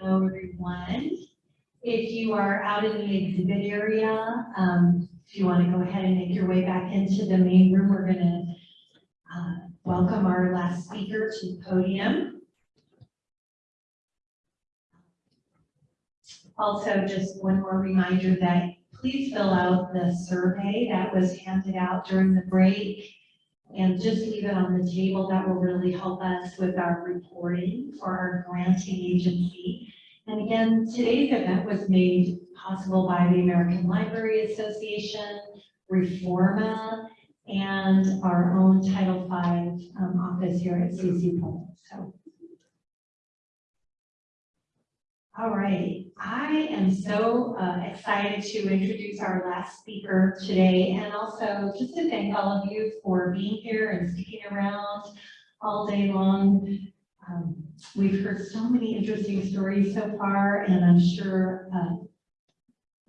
Hello, everyone. If you are out in the exhibit area, um, if you want to go ahead and make your way back into the main room, we're going to uh, welcome our last speaker to the podium. Also, just one more reminder that please fill out the survey that was handed out during the break and just leave it on the table. That will really help us with our reporting for our granting agency. And again, today's event was made possible by the American Library Association, Reforma, and our own Title V um, office here at CSU Pueblo. So. All right, I am so uh, excited to introduce our last speaker today and also just to thank all of you for being here and sticking around all day long. Um, we've heard so many interesting stories so far and I'm sure uh,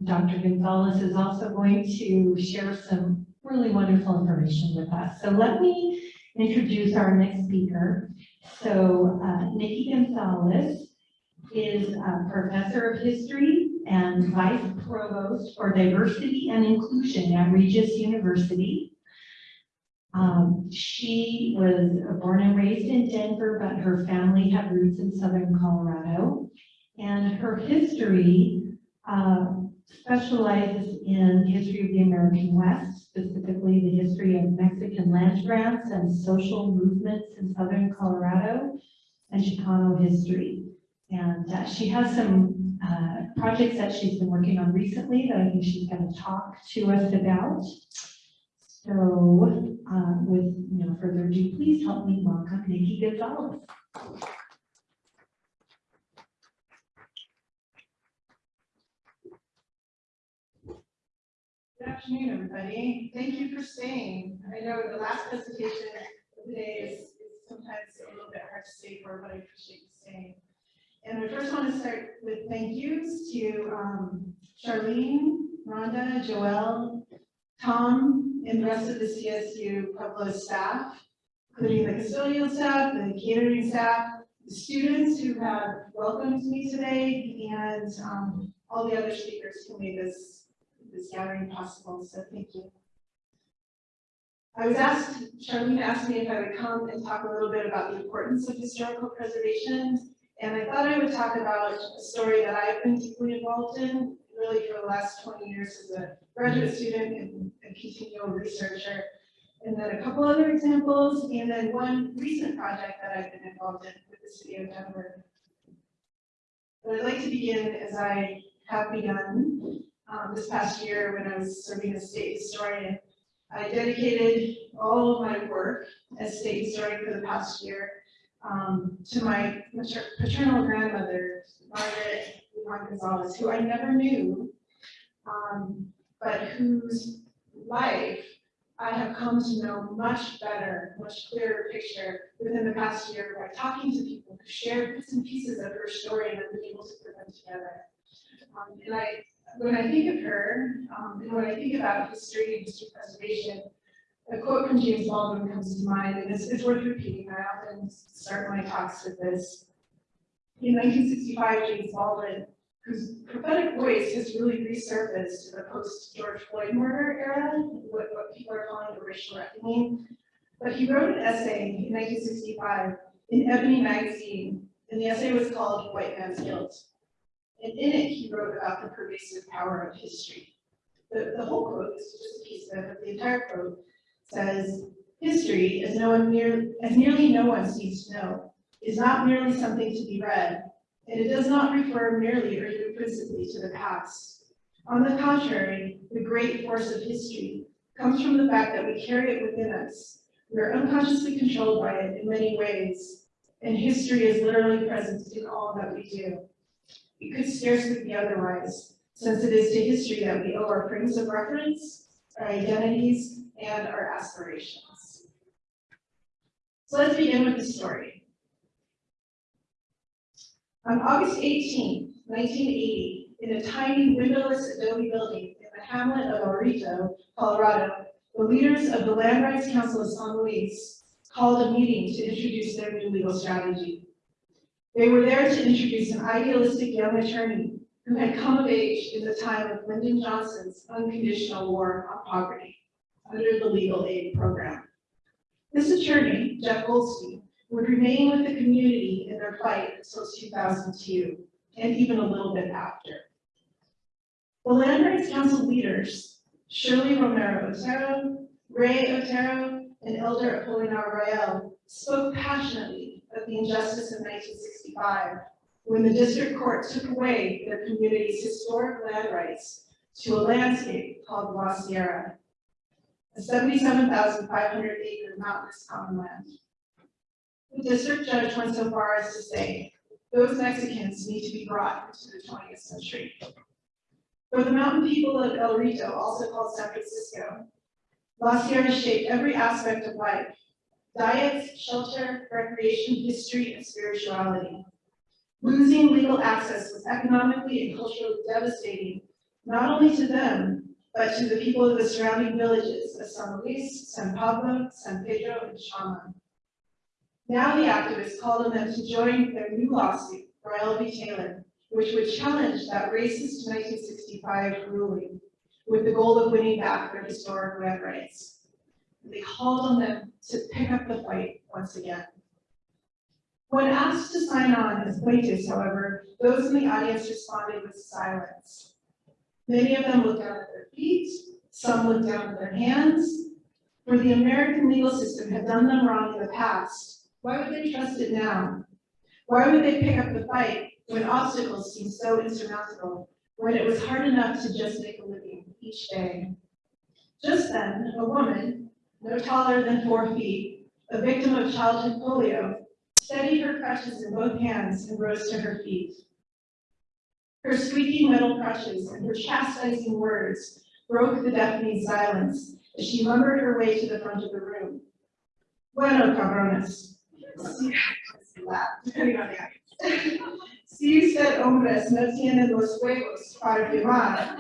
Dr. Gonzalez is also going to share some really wonderful information with us. So let me introduce our next speaker. So uh, Nikki Gonzalez is a professor of history and vice provost for diversity and inclusion at Regis University. Um, she was born and raised in Denver, but her family had roots in Southern Colorado. And her history uh, specializes in history of the American West, specifically the history of Mexican land grants and social movements in Southern Colorado and Chicano history. And uh, she has some uh, projects that she's been working on recently that I think she's going to talk to us about. So uh, with no further ado, please help me welcome Nikki Gonzalez. Good afternoon, everybody. Thank you for staying. I know the last presentation of the day is, is sometimes a little bit hard to stay for, but I appreciate you staying. And I first want to start with thank yous to um, Charlene, Rhonda, Joelle, Tom, and the rest of the CSU Pueblo staff, including the custodial staff, the catering staff, the students who have welcomed me today, and um, all the other speakers who made this this gathering possible, so thank you. I was asked, Charlene asked me if I would come and talk a little bit about the importance of historical preservation, and I thought I would talk about a story that I've been deeply involved in, really for the last 20 years as a graduate student and a continual researcher, and then a couple other examples, and then one recent project that I've been involved in with the city of Denver. But I'd like to begin as I have begun um, this past year when I was serving as state historian. I dedicated all of my work as state historian for the past year um, to my paternal grandmother, Margaret Juan Gonzalez, who I never knew, um, but whose life I have come to know much better, much clearer picture within the past year by talking to people who shared bits and pieces of her story and I've been able to put them together. Um, and I when I think of her, um, and when I think about history and history preservation, a quote from James Baldwin comes to mind, and it's, it's worth repeating. I often start my talks with this. In 1965, James Baldwin, whose prophetic voice has really resurfaced in the post-George Floyd murder era, what, what people are calling the racial reckoning, but he wrote an essay in 1965 in Ebony magazine, and the essay was called White Man's Guilt. And in it, he wrote about the pervasive power of history. The, the whole quote, this is just a piece of it, the entire quote says, history, as, no one near, as nearly no one seems to know, is not merely something to be read, and it does not refer merely or even principally to the past. On the contrary, the great force of history comes from the fact that we carry it within us. We are unconsciously controlled by it in many ways, and history is literally present in all that we do. It could scarcely be otherwise, since it is to history that we owe our frames of reference, our identities, and our aspirations. So let's begin with the story. On August 18, 1980, in a tiny windowless adobe building in the hamlet of El Rito, Colorado, the leaders of the Land Rights Council of San Luis called a meeting to introduce their new legal strategy. They were there to introduce an idealistic young attorney who had come of age in the time of Lyndon Johnson's unconditional war on poverty under the legal aid program. This attorney, Jeff Goldstein, would remain with the community in their fight until 2002, and even a little bit after. The Land Rights Council leaders, Shirley Romero Otero, Ray Otero, and Elder Apolinar Rael, spoke passionately of the injustice of 1965 when the district court took away their community's historic land rights to a landscape called La Sierra, a 77,500 acre mountainous common land. The district judge went so far as to say, those Mexicans need to be brought into the twentieth century. For the mountain people of El Rito, also called San Francisco, La Sierra shaped every aspect of life, diets, shelter, recreation, history, and spirituality. Losing legal access was economically and culturally devastating, not only to them, but to the people of the surrounding villages of San Luis, San Pablo, San Pedro, and Chama. Now the activists called on them to join their new lawsuit, Rael v. Taylor, which would challenge that racist nineteen sixty-five ruling with the goal of winning back their historic land rights. They called on them to pick up the fight once again. When asked to sign on as plaintiffs, however, those in the audience responded with silence. Many of them looked down at their feet, some looked down at their hands. For the American legal system had done them wrong in the past, why would they trust it now? Why would they pick up the fight when obstacles seemed so insurmountable, when it was hard enough to just make a living each day? Just then, a woman, no taller than four feet, a victim of childhood polio, steadied her crutches in both hands and rose to her feet. Her squeaky metal crutches and her chastising words broke the deafening silence as she lumbered her way to the front of the room. Bueno, cabrones. Si usted hombres no tienen los huevos para firmar,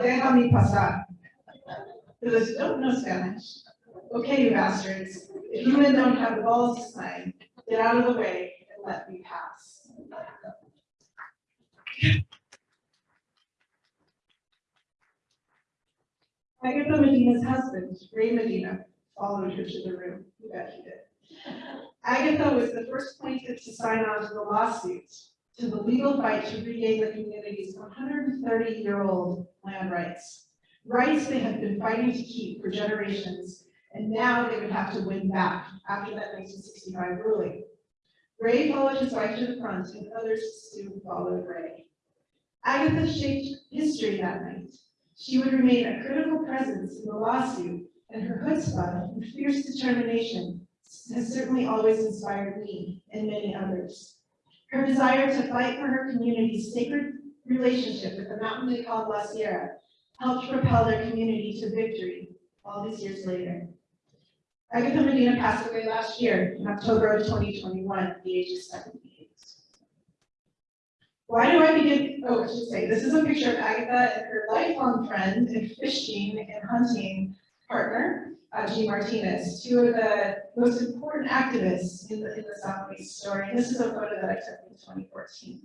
déjame pasar. For those who don't know Spanish, okay, you bastards, if you men don't have the balls to sign, get out of the way and let me pass. Agatha Medina's husband, Ray Medina, followed her to the room. You bet he did. Agatha was the first plaintiff to sign on to the lawsuit, to the legal fight to regain the community's one hundred and thirty-year-old land rights. Rights they had been fighting to keep for generations, and now they would have to win back after that nineteen sixty-five ruling. Ray followed his wife to the front, and others soon followed Ray. Agatha shaped history that night. She would remain a critical presence in the lawsuit, and her chutzpah and fierce determination has certainly always inspired me and many others. Her desire to fight for her community's sacred relationship with the mountain they called La Sierra helped propel their community to victory all these years later. Agatha Medina passed away last year in October of 2021 at the age of 78. Why do I begin? Oh, I should say, this is a picture of Agatha and her lifelong friend and fishing and hunting partner, uh, Jean Martinez, two of the most important activists in the, in the Southwest story. And this is a photo that I took in 2014.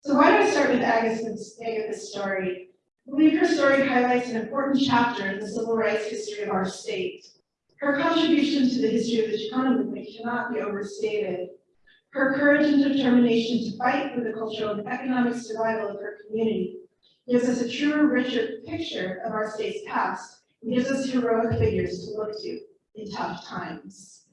So why do I start with Agatha's, Agatha's story? I believe her story highlights an important chapter in the civil rights history of our state. Her contribution to the history of the Chicano movement cannot be overstated. Her courage and determination to fight for the cultural and economic survival of her community gives us a truer, richer picture of our state's past and gives us heroic figures to look to in tough times.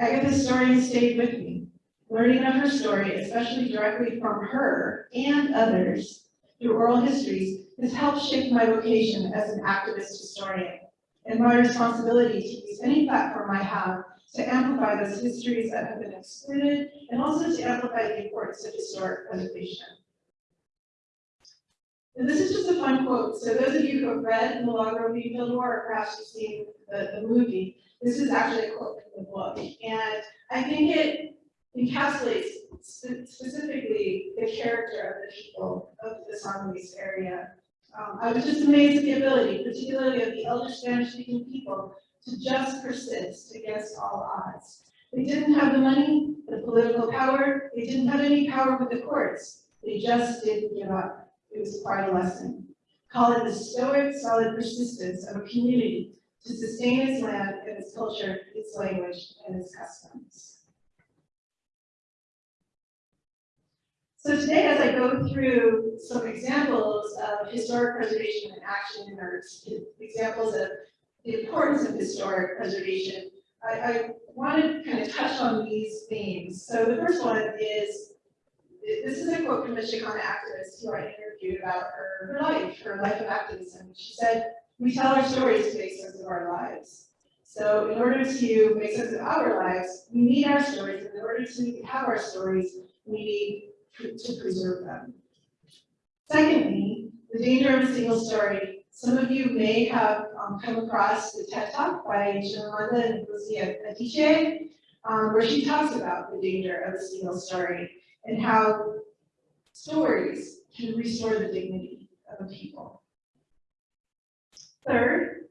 Agatha's story stayed with me. Learning of her story, especially directly from her and others through oral histories, has helped shape my vocation as an activist historian and my responsibility to use any platform I have to amplify those histories that have been excluded and also to amplify the importance of historic preservation. And this is just a fun quote. So those of you who have read Milagro Beanfield War, or perhaps you've seen the, the movie, this is actually a quote from the book. And I think it encapsulates spe- specifically the character of the people of the San Luis area. Um, I was just amazed at the ability, particularly of the elder Spanish-speaking people, to just persist against all odds, They didn't have the money, the political power, they didn't have any power with the courts. They just didn't give up. It was quite a lesson. Call it the stoic, solid persistence of a community to sustain its land and its culture, its language, and its customs. So today, as I go through some examples of historic preservation in action, or examples of the importance of historic preservation, I, I want to kind of touch on these themes. So the first one is, this is a quote from the Chicana activist who I interviewed about her, her life, her life of activism. She said, we tell our stories to make sense of our lives. So in order to make sense of our lives, we need our stories, and in order to have our stories, we need to preserve them. Secondly, the danger of a single story. Some of you may have um, come across the TED Talk by Chimamanda and Ngozi Adichie, um, where she talks about the danger of a single story and how stories can restore the dignity of a people. Third,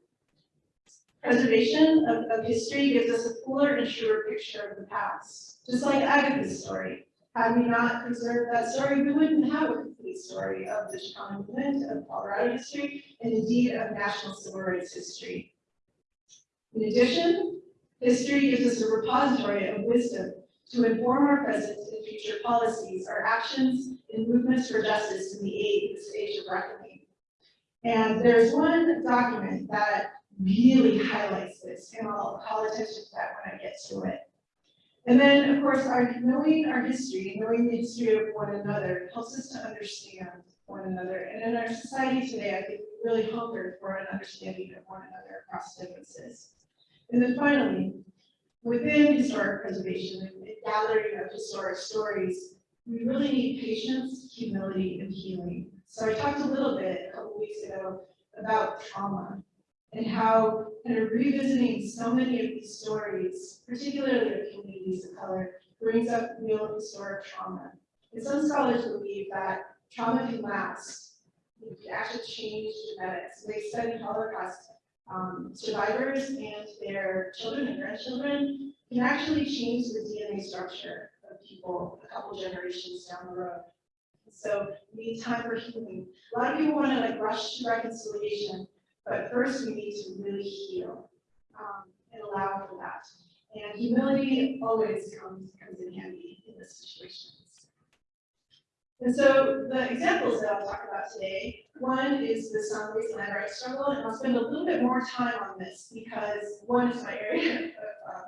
preservation of, of history gives us a fuller and truer picture of the past, just like Agatha's story. Had we not preserved that story, we wouldn't have a complete story of the Chicano movement, of Colorado history, and indeed of national civil rights history. In addition, history gives us a repository of wisdom to inform our present and future policies, our actions, and movements for justice in the age, this age of reckoning. And there's one document that really highlights this, and I'll call attention to that when I get to it. And then, of course, our knowing our history, knowing the history of one another helps us to understand one another. And in our society today, I think we really hunger for an understanding of one another across differences. And then finally, within historic preservation and gathering of historic stories, we really need patience, humility, and healing. So I talked a little bit a couple weeks ago about trauma and how kind of revisiting so many of these stories, particularly of communities of color, brings up real historic trauma. And some scholars believe that trauma can last. It can actually change genetics. They study Holocaust um, survivors and their children and grandchildren can actually change the DNA structure of people a couple generations down the road. So we need time for healing. A lot of people want to like rush to reconciliation, but first we need to really heal um, and allow for that. And humility always comes, comes in handy in this situations. And so the examples that I'll talk about today, one is the San Luis land rights struggle, and I'll spend a little bit more time on this because one is my area of um,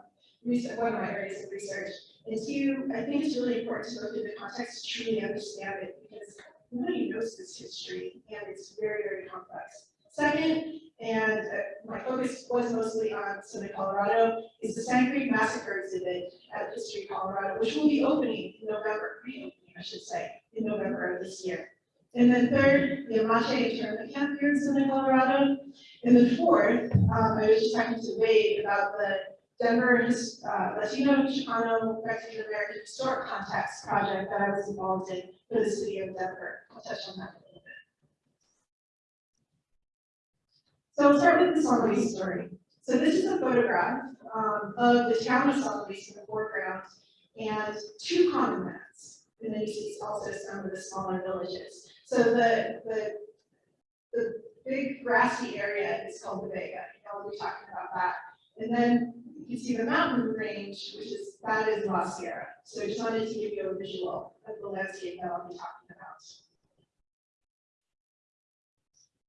research, one of my areas of research, and two, I think it's really important to look at the context to truly understand it because nobody knows this history and it's very, very complex. Second, and uh, my focus was mostly on Southern Colorado, is the Sand Creek Massacre exhibit at History Colorado, which will be opening in November, reopening, I should say, in November of this year. And then third, the Amache internment camp here in Southern Colorado. And then fourth, um, I was just talking to Wade about the Denver uh, Latino, Chicano, Mexican American Historic Context project that I was involved in for the city of Denver. I'll touch on that So I'll start with the San Luis story. So this is a photograph um, of the town of San Luis in the foreground and two common lands. And then you see also some of the smaller villages. So the, the, the big grassy area is called the Vega. I'll be talking about that. And then you see the mountain range, which is, that is La Sierra. So I just wanted to give you a visual of the landscape that I'll be talking about.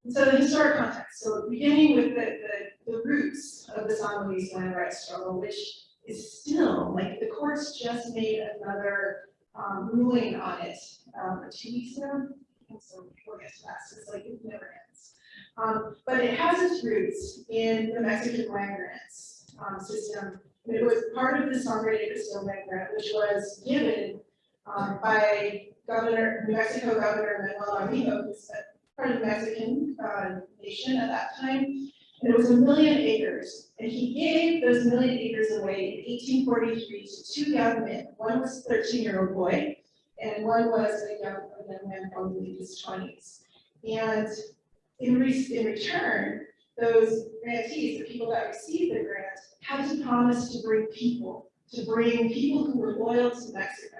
So the historic context, so beginning with the, the, the roots of the San Luis land rights struggle, which is still, like, the courts just made another um, ruling on it um, two weeks ago. And so we'll get to that, it's like, it never ends. Um, but it has its roots in the Mexican land grants um, system. It was part of the de Cristo land grant, which was given um, by Governor, New Mexico Governor Manuel Armijo, who's part of the Mexican uh, nation at that time. And it was a million acres. And he gave those million acres away in 1843 to two young men. One was a 13-year-old boy, and one was a young, a young man probably in his 20s. And in, re in return, those grantees, the people that received the grant, had to promise to bring people to bring people who were loyal to Mexico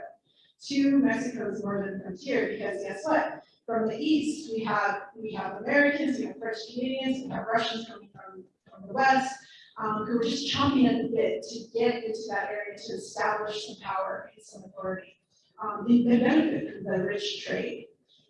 to Mexico's northern frontier, because guess what? From the east, we have, we have Americans, we have French Canadians, we have Russians coming from, from the west, um, who were just chomping at the bit to get into that area to establish some power and some authority. Um, they they benefit from the rich trade.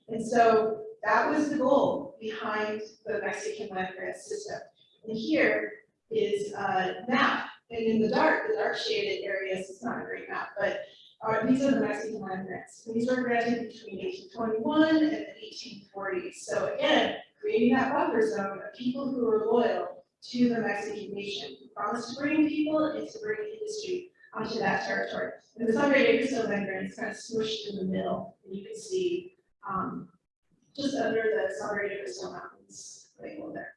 And so that was the goal behind the Mexican land grant system. And here is a map, and in the dark, the dark shaded areas, it's not a great map, but are, these are the Mexican land grants. These were granted between eighteen twenty-one and the eighteen forties. So again, creating that buffer zone of people who are loyal to the Mexican nation, who promised to bring people and to bring industry onto that territory. And the Sangre de Cristo land grant is kind of smushed in the middle, and you can see, um, just under the Sangre de Cristo Mountains, label there.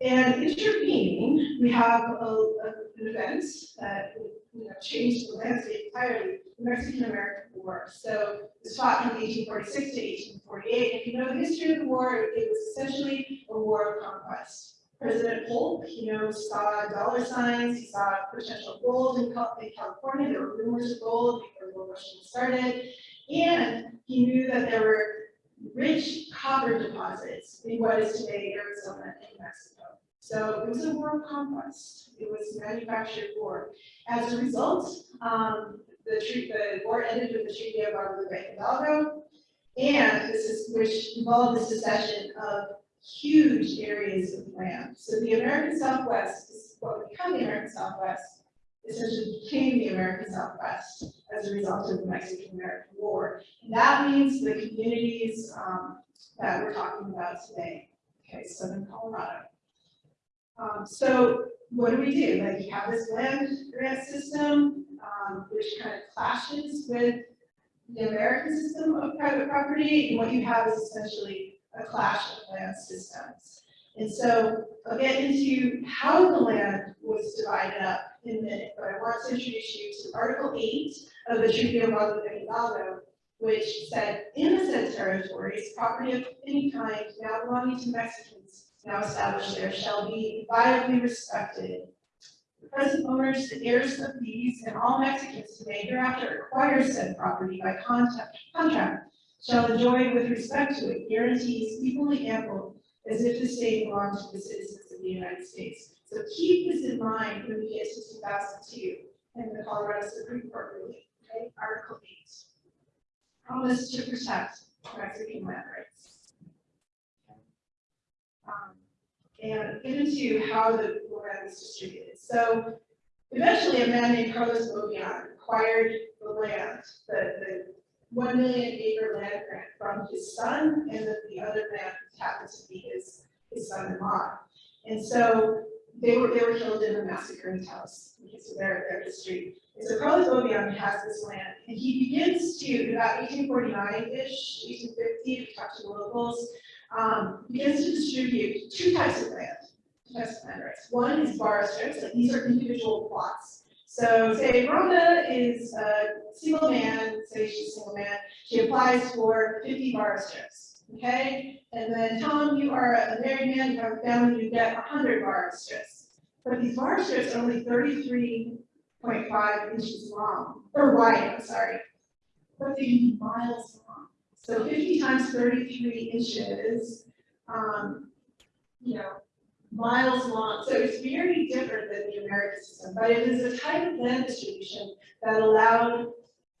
And intervening, we have a, a- an event that, you know, changed the landscape entirely, the Mexican-American War. So it fought from eighteen forty-six to eighteen forty-eight. If you know the history of the war, it was essentially a war of conquest. President Polk, you know, saw dollar signs, he saw potential gold in California, there were rumors of gold before the War started. And he knew that there were rich copper deposits in what is today Arizona and Mexico. So it was a war of conquest. It was manufactured war. As a result, um, the the war ended with the Treaty of Guadalupe Hidalgo. And this is, which involved the secession of huge areas of land. So the American Southwest is what become the American Southwest, essentially became the American Southwest as a result of the Mexican-American War. And that means the communities, um, that we're talking about today, okay, southern Colorado. Um, so what do we do? Like, you have this land grant system, um, which kind of clashes with the American system of private property, and what you have is essentially a clash of land systems. And so I'll get into how the land was divided up in a minute, but I want to introduce you to Article eight of the Treaty of Guadalupe Hidalgo, which said, in the said territories, property of any kind now belonging to Mexicans now established there shall be inviolably respected. The present owners, the heirs of these, and all Mexicans who may hereafter acquire said property by contract, contract shall enjoy with respect to it guarantees equally ample as if the state belonged to the citizens of the United States. So keep this in mind when we get to two thousand two and the Colorado Supreme Court ruling, okay, Article eight. Promise to protect Mexican land rights. Um, and get into how the land was distributed. So eventually a man named Carlos Beaubien acquired the land, the, the one million acre land grant from his son, and then the other man happened to be his, his son-in-law. And so they were, they were killed in a massacre in Taos, because of their, their history. And so Carlos Beaubien has this land, and he begins to, about eighteen forty-nine-ish, eighteen fifty, if you talk to the locals, um, begins to distribute two types of land, two types of land rights. One is vara strips, these are individual plots. So say Rhonda is a single man, say she's a single man, she applies for fifty vara strips, okay? And then tell Tom, you are a married man, you have a family, you get hundred vara strips. But these vara strips are only thirty-three point five inches long, or wide, I'm sorry. But they be miles long. So fifty times thirty-three inches, um, you know, miles long. So it's very different than the American system, but it is a type of land distribution that allowed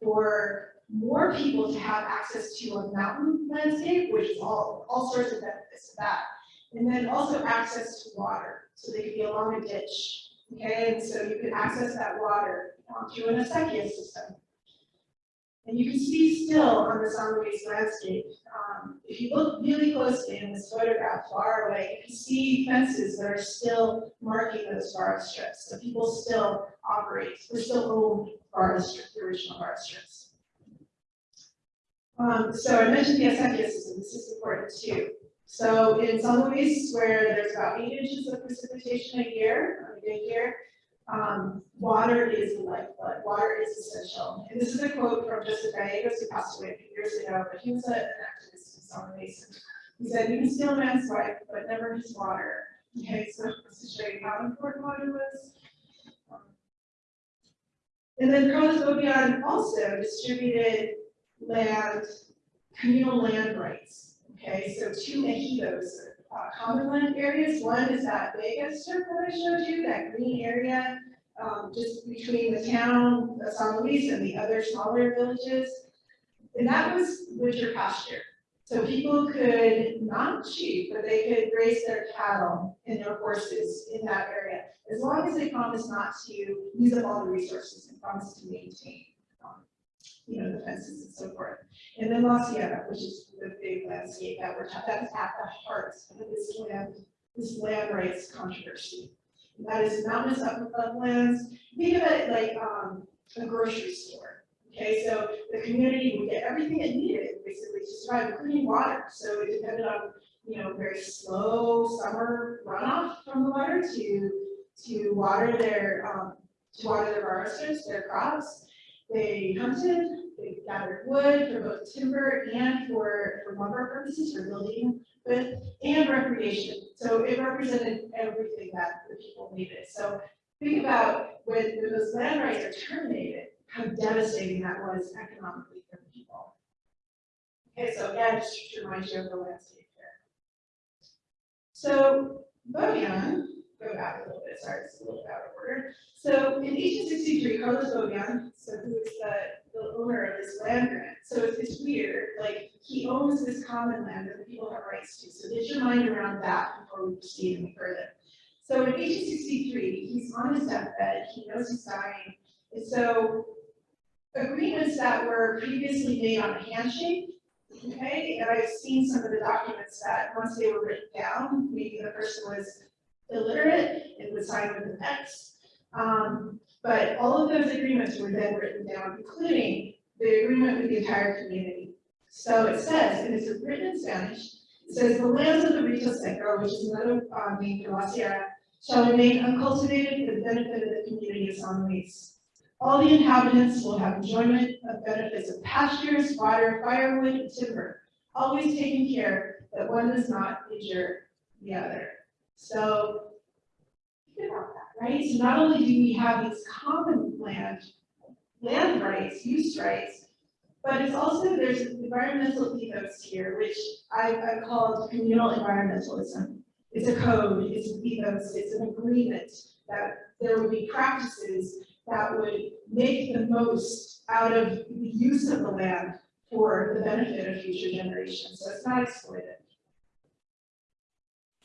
for more people to have access to a mountain landscape, which is all, all sorts of benefits to that. And then also access to water, so they could be along a ditch, okay? And so you can access that water through an acequia system. And you can see still on the San landscape, um, if you look really closely in this photograph far away, you can see fences that are still marking those forest strips. So people still operate, they still own forest strips, the original forest strips. Um, so I mentioned the acequia system, this is important too. So in San Luis, where there's about eight inches of precipitation a year, on a good year, um, water is the lifeblood, water is essential. And this is a quote from Joseph Gallegos, who passed away a few years ago, but he was a- an activist in San Luis. He said, you can steal a man's wife, but never his water. Okay, so this is showing how important water was. And then Carlos Beaubien also distributed land, communal land rights. Okay, so two ejidos, uh, common land areas. One is that Vegas circle I showed you, that green area, um, just between the town of San Luis and the other smaller villages. And that was winter pasture. So people could, not sheep, but they could raise their cattle and their horses in that area, as long as they promised not to use up all the resources and promise to maintain, you know, the fences and so forth. And then La Sierra, which is the big landscape that we're, ta- that's at the heart of this land, this land rights controversy. And That is mountainous up uplands, think of it like, um, a grocery store. Okay, so the community would get everything it needed basically to survive, including water. So it depended on, you know, very slow summer runoff from the water to, to water their, um, to water their harvesters, their crops. They hunted, they gathered wood for both timber and for, for lumber purposes, for building with, and recreation. So it represented everything that the people needed. So think about when, when those land rights are terminated, how devastating that was economically for the people. Okay, so again, just to remind you of the landscape here. So Beaubien, go back a little bit, sorry, it's a little bit out of order. So in eighteen sixty-three, Carlos Beaubien, so who is the, the owner of this land grant, so it's, it's weird, like, he owns this common land that the people have rights to, so get your mind around that before we proceed any further. So in eighteen sixty-three, he's on his deathbed, he knows he's dying, and so agreements that were previously made on a handshake, okay, and I've seen some of the documents that once they were written down, maybe the person was illiterate it would sign with an X. Um, but all of those agreements were then written down, including the agreement with the entire community. So it says, and it's written in Spanish, it says, the lands of the Rito Seco, which is another, uh, name for La Sierra, shall remain uncultivated for the benefit of the community of San Luis. All the inhabitants will have enjoyment of benefits of pastures, water, firewood, and timber, always taking care that one does not injure the other. So, think about that, right? So not only do we have these common land, land rights, use rights, but it's also, there's environmental ethos here, which I, I called communal environmentalism. It's a code, it's an ethos, it's an agreement that there would be practices that would make the most out of the use of the land for the benefit of future generations, so it's not exploited.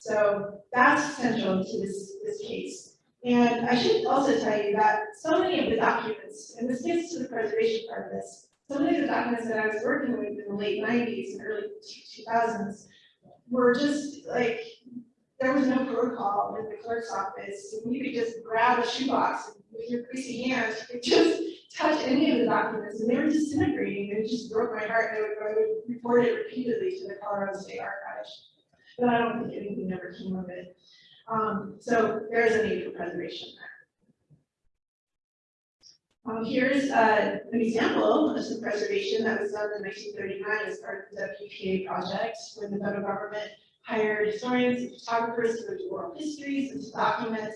So that's central to this, this case. And I should also tell you that so many of the documents, and this gets to the preservation part of this, so many of the documents that I was working with in the late nineties and early two thousands were just like, there was no protocol in the clerk's office, and you could just grab a shoebox with your greasy hands, you could just touch any of the documents, and they were disintegrating, and it just broke my heart, and I would, I would report it repeatedly to the Colorado State Archives. But I don't think anything ever came of it. Um, so there's a need for preservation there. Um, here's, uh, an example of some preservation that was done in nineteen thirty-nine as part of the WPA project, when the federal government hired historians and photographers to do oral histories and to document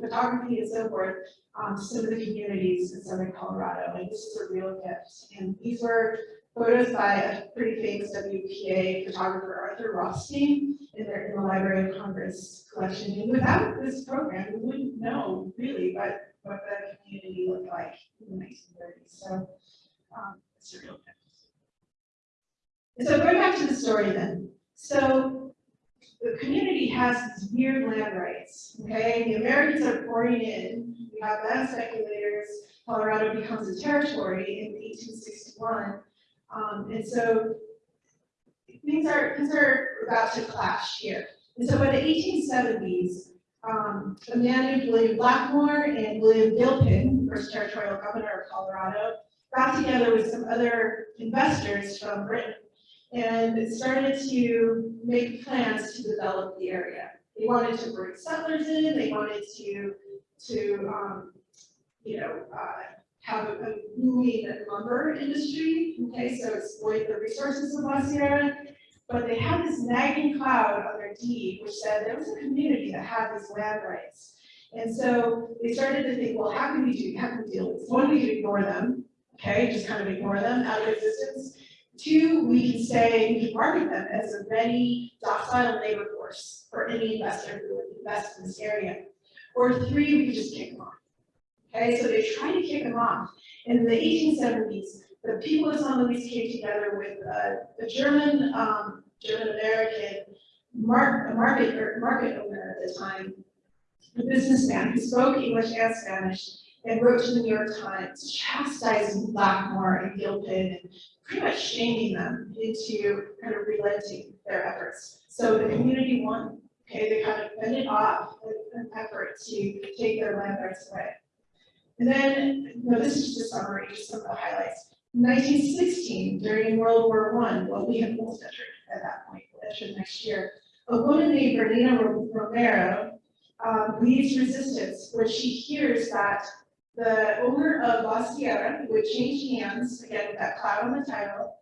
photography and so forth, um, some of the communities in southern Colorado, and this is a real gift. And these were photos by a pretty famous WPA photographer, Arthur Rothstein, in the Library of Congress collection. And without this program, we wouldn't know really what, what the community looked like in the nineteen thirties, so, um, it's a real gift. And so going back to the story then, so the community has these weird land rights, okay? The Americans are pouring in, we have land speculators, Colorado becomes a territory in eighteen sixty-one. Um, and so things are, things are about to clash here. And so by the eighteen seventies, um, a man named William Blackmore and William Gilpin, first territorial governor of Colorado, got together with some other investors from Britain and started to make plans to develop the area. They wanted to bring settlers in, they wanted to, to, um, you know, uh, have a, booming lumber industry, okay, so exploit the resources of La Sierra. But they had this nagging cloud on their deed, which said there was a community that had these land rights. And so they started to think, well, how can we do, how can we deal with this? One, we could ignore them, okay, just kind of ignore them out of existence. Two, we can say, we can market them as a ready docile labor force for any investor who would invest in this area. Or three, we can just kick them off. Okay, so they tried to kick them off. In the eighteen seventies, the people of San Luis came together with a, a German, um, German-American mar- market, market owner at the time, a businessman who spoke English and Spanish, and wrote to the New York Times chastising Blackmore and Gilpin and pretty much shaming them into kind of relenting their efforts. So the community won, okay, they kind of fended off an effort to take their land rights away. And then, you know, this is just a summary, just some of the highlights. Nineteen sixteen, during World War One, well, we had almost entered at that point, we'll enter next year. A woman named Bernina Romero, um, leads resistance when she hears that the owner of La Sierra, who had changed hands, again, with that cloud on the title,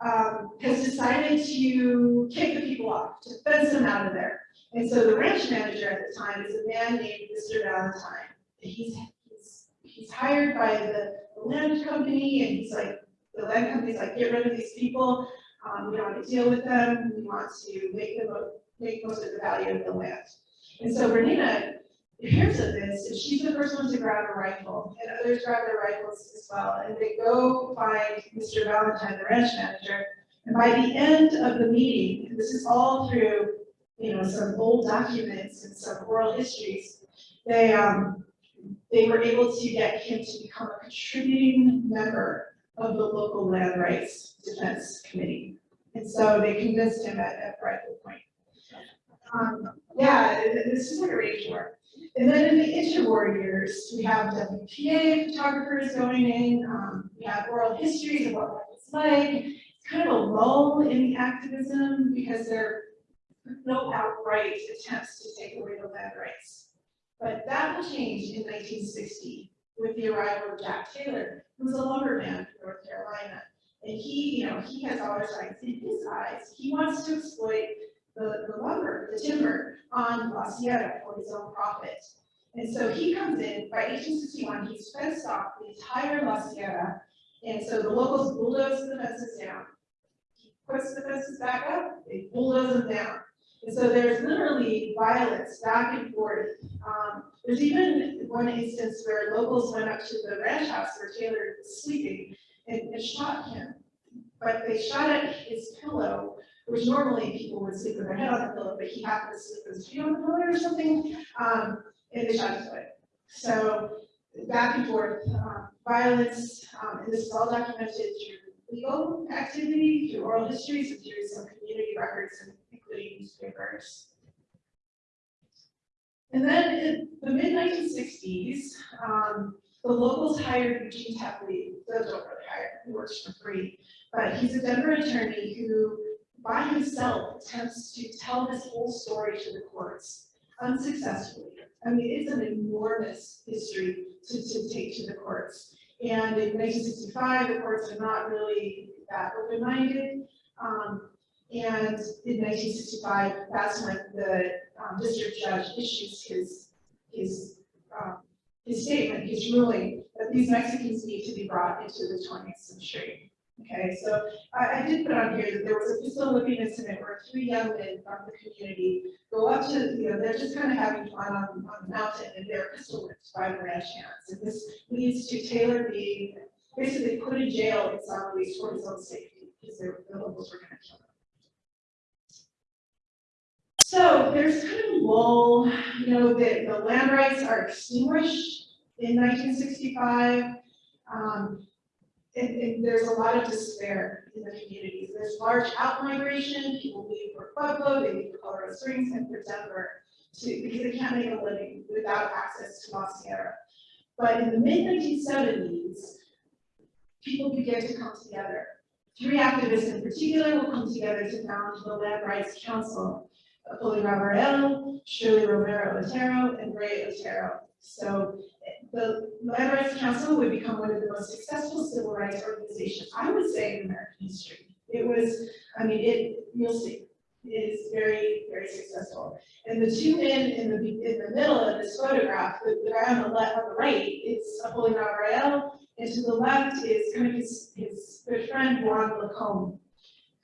um, has decided to kick the people off, to fence them out of there. And so the ranch manager at the time is a man named Mr. Valentine. He's, he's, he's hired by the land company and he's like, the land company's like, get rid of these people. Um, we don't want to deal with them. We want to make them, make most of the value of the land. And so Bernina hears of this, and she's the first one to grab a rifle, and others grab their rifles as well, and they go find Mr. Valentine, the ranch manager. And by the end of the meeting, this is all through, you know, some old documents and some oral histories, they, um, they were able to get him to become a contributing member of the local land rights defense committee. And so they convinced him at, at Rifle Point. Um, yeah, this is like a rage war. And then in the interwar years, we have WPA photographers going in, um, we have oral histories of what life was like. It's kind of a lull in the activism because there are no outright attempts to take away the land rights. But that will change in nineteen sixty with the arrival of Jack Taylor, who was a lumberman from North Carolina. And he, you know, he has all his rights in his eyes. He wants to exploit the, the lumber, the timber on La Sierra for his own profit. And so he comes in, by eighteen sixty-one, he's fenced off the entire La Sierra. And so the locals bulldoze the fences down. He puts the fences back up, they bulldoze them down. And so there's literally violence back and forth. Um, there's even one instance where locals went up to the ranch house where Taylor was sleeping and, and shot him. But they shot at his pillow, which normally people would sleep with their head on the pillow, but he happened to sleep with his feet on the pillow or something, um, and they shot his foot. So back and forth, um, violence, um, and this is all documented through legal activity, through oral histories, and through some community records, including newspapers. And then in the mid nineteen sixties, um, the locals hired Eugene Tepley, those don't really hire, he works for free. But he's a Denver attorney who, by himself, attempts to tell this whole story to the courts unsuccessfully. I mean, it's an enormous history to, to take to the courts. And in nineteen sixty-five, the courts are not really that open-minded. Um, and in nineteen sixty-five, that's when the, um, district judge issues his, his, um, his statement, his ruling, that these Mexicans need to be brought into the twentieth century. Okay, so I, I did put on here that there was a pistol whipping incident where three young men from the community go up to, you know, they're just kind of having fun on, on the mountain and they're pistol whipped by the ranch hands. And this leads to Taylor being basically put in jail in San Luis for his own safety, because the locals were gonna kill him. So there's kind of a lull, you know, the, the land rights are extinguished in nineteen sixty-five. Um, and, and there's a lot of despair in the communities. There's large outmigration, people leave for Pueblo, they leave for Colorado Springs and for Denver to, because they can't make a living without access to La Sierra. But in the mid nineteen seventies, people began to come together. Three activists in particular will come together to found the Land Rights Council. Poli Ravarel, Shirley Romero Otero, and Ray Otero. So the Land Rights Council would become one of the most successful civil rights organizations, I would say, in American history. It was, I mean, it, you'll see, it is very, very successful. And the two men in the, in the middle of this photograph, the, the guy on the left, on the right, is Apolinar Rael, and to the left is kind of his, his good friend, Juan Lacombe,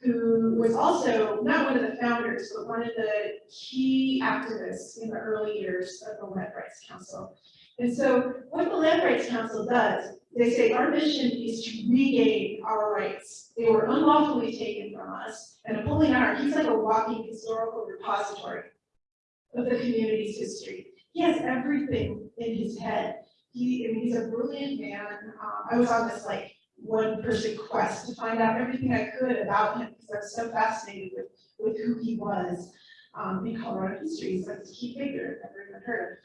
who was also not one of the founders, but one of the key activists in the early years of the Land Rights Council. And so what the Land Rights Council does, they say our mission is to regain our rights. They were unlawfully taken from us. And Apolinar, he's like a walking historical repository of the community's history. He has everything in his head. He, I mean, he's a brilliant man. Um, I was on this like one person quest to find out everything I could about him because I was so fascinated with, with who he was um, in Colorado history. He's like this key figure I've never even heard of.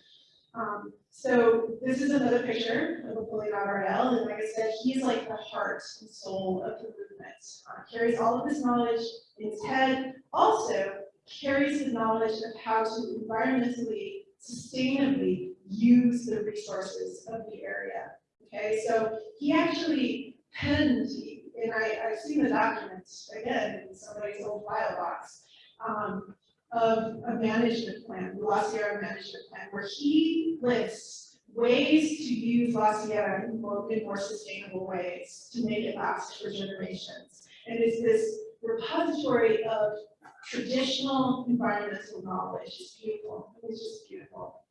Um, so this is another picture of Apolinar Rael, and like I said, he's like the heart and soul of the movement. Uh, carries all of this knowledge in his head, also carries the knowledge of how to environmentally, sustainably use the resources of the area. Okay, so he actually and I, I've seen the documents, again, in somebody's old file box, um, of a management plan, the La Sierra management plan, where he lists ways to use La Sierra in more, in more sustainable ways to make it last for generations. And it's this repository of traditional environmental knowledge. It's beautiful. It's just beautiful.